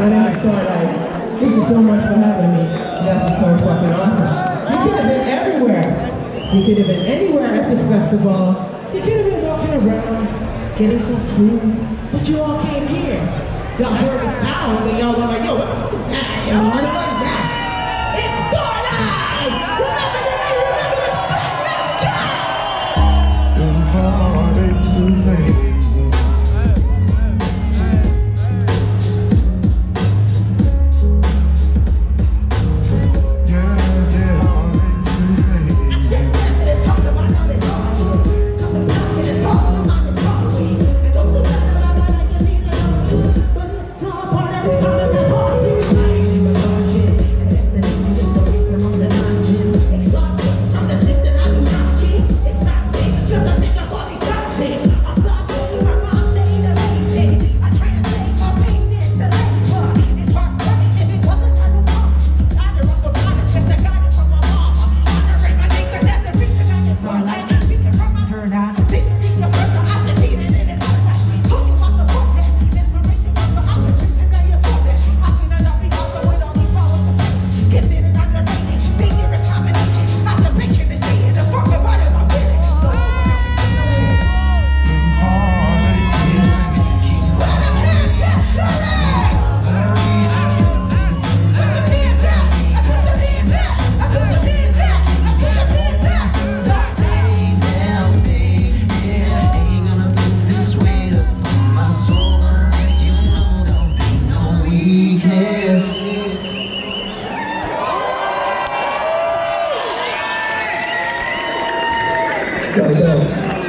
My name is Starlight. Thank you so much for having me. This is so fucking awesome. You could have been everywhere. You could have been anywhere at this festival. You could have been walking around, getting some food, but you all came here. Y'all heard the sound and y'all were like, yo, what the fuck is that? What that? It's Starlight! Remember the night. remember the fuck, no, heart aches So yo,